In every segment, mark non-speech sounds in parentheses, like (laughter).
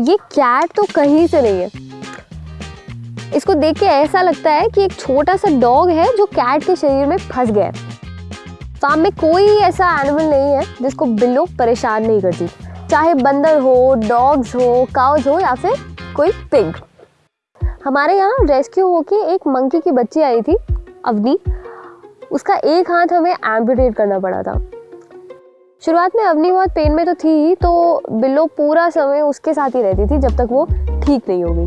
ये कैट तो कहीं से नहीं है। इसको देख के ऐसा लगता है कि एक छोटा सा डॉग है जो कैट के शरीर में फंस गया है। फार्म में कोई ऐसा एनिमल नहीं है जिसको बिल्लो परेशान नहीं करती। चाहे बंदर हो, डॉग्स हो, काउज हो या फिर कोई पिग हमारे यहाँ रेस्क्यू होके एक मंकी की बच्ची आई थी, अवनी। उसका एक हाथ हमें एम्पुटेट करना पड़ा था। शुरुआत में अवनी बहुत पेन में तो थी ही तो बिल्लो पूरा समय उसके साथ ही रहती थी जब तक वो ठीक नहीं हो गई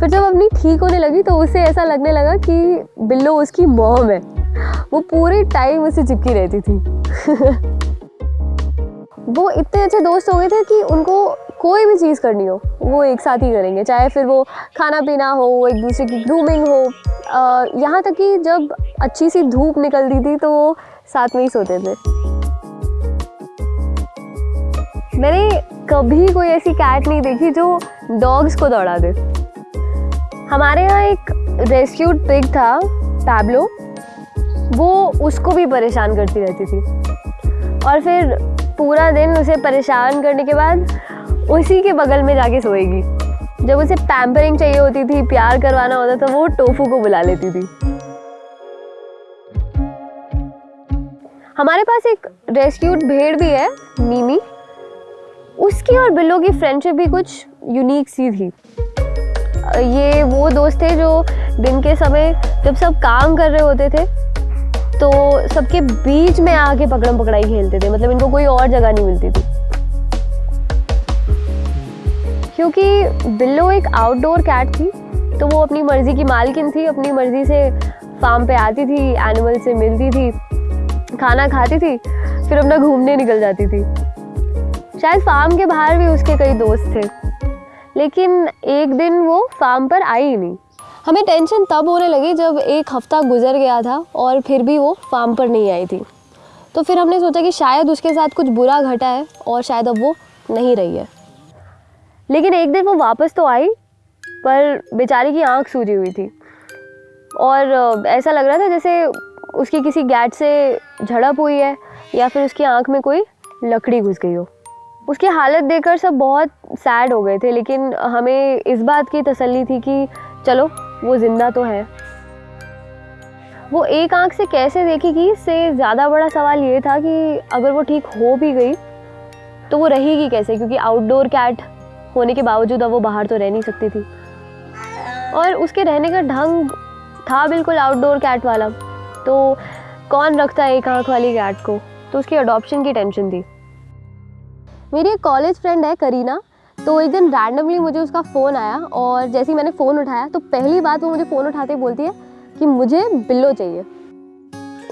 फिर जब अवनी ठीक होने लगी तो उसे ऐसा लगने लगा कि बिल्लो उसकी मॉम है। वो पूरे टाइम उसे चिपकी रहती थी। (laughs) वो इतने अच्छे दोस्त हो गए थे कि उनको कोई भी चीज़ करनी हो, वो एक साथ ही करेंगे। चाहे फिर वो खाना पीना हो एक दूसरे की ग्रूमिंग हो यहाँ तक कि जब अच्छी सी धूप निकलती थी तो वो साथ में ही सोते थे। मैंने कभी कोई ऐसी कैट नहीं देखी जो डॉग्स को दौड़ा दे। हमारे यहाँ एक रेस्क्यूड पिग था पैब्लो वो उसको भी परेशान करती रहती थी। और फिर पूरा दिन उसे परेशान करने के बाद उसी के बगल में जाके सोएगी। जब उसे पैम्परिंग चाहिए होती थी, प्यार करवाना होता था, वो टोफू को बुला लेती थी। हमारे पास एक रेस्क्यूड भेड़ भी है मीमी उसकी और बिल्लो की फ्रेंडशिप भी कुछ यूनिक सी थी। ये वो दोस्त थे जो दिन के समय जब सब काम कर रहे होते थे तो सबके बीच में आके पकड़म पकड़ाई खेलते थे। मतलब इनको कोई और जगह नहीं मिलती थी। क्योंकि बिल्लो एक आउटडोर कैट थी तो वो अपनी मर्ज़ी की मालकिन थी, अपनी मर्ज़ी से फार्म पे आती थी एनिमल से मिलती थी, खाना खाती थी, फिर अपना घूमने निकल जाती थी। शायद फार्म के बाहर भी उसके कई दोस्त थे। लेकिन एक दिन वो फार्म पर आई ही नहीं। हमें टेंशन तब होने लगी जब एक हफ़्ता गुजर गया था और फिर भी वो फार्म पर नहीं आई थी। तो फिर हमने सोचा कि शायद उसके साथ कुछ बुरा घटा है और शायद अब वो नहीं रही है। लेकिन एक दिन वो वापस तो आई, पर बेचारी की आँख सूजी हुई थी। और ऐसा लग रहा था जैसे उसकी किसी गैट से झड़प हुई है या फिर उसकी आँख में कोई लकड़ी घुस गई हो। उसकी हालत देखकर सब बहुत सैड हो गए थे, लेकिन हमें इस बात की तसल्ली थी कि चलो, वो ज़िंदा तो है। वो एक आँख से कैसे देखेगी इससे ज़्यादा बड़ा सवाल ये था कि अगर वो ठीक हो भी गई तो वो रहेगी कैसे? क्योंकि आउटडोर कैट होने के बावजूद अब वो बाहर तो रह नहीं सकती थी। और उसके रहने का ढंग था बिल्कुल आउटडोर कैट वाला। तो कौन रखता है एक आँख वाली कैट को? तो उसकी अडॉप्शन की टेंशन थी। मेरी एक कॉलेज फ्रेंड है, करीना। तो एक दिन रैंडमली मुझे उसका फ़ोन आया और जैसे ही मैंने फ़ोन उठाया तो पहली बात वो मुझे फ़ोन उठाते बोलती है कि मुझे बिल्लो चाहिए।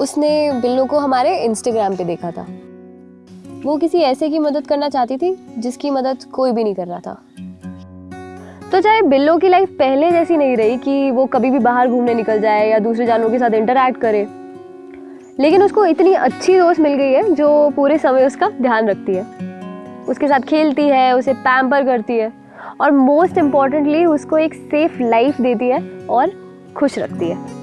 उसने बिल्लो को हमारे इंस्टाग्राम पे देखा था। वो किसी ऐसे की मदद करना चाहती थी, जिसकी मदद कोई भी नहीं कर रहा था। तो चाहे बिल्लो की लाइफ पहले जैसी नहीं रही कि वो कभी भी बाहर घूमने निकल जाए या दूसरे जानवरों के साथ इंटरेक्ट करे, लेकिन उसको इतनी अच्छी दोस्त मिल गई है, जो पूरे समय उसका ध्यान रखती है। उसके साथ खेलती है, उसे पैम्पर करती है और मोस्ट इम्पॉर्टेंटली उसको एक सेफ़ लाइफ देती है और खुश रखती है।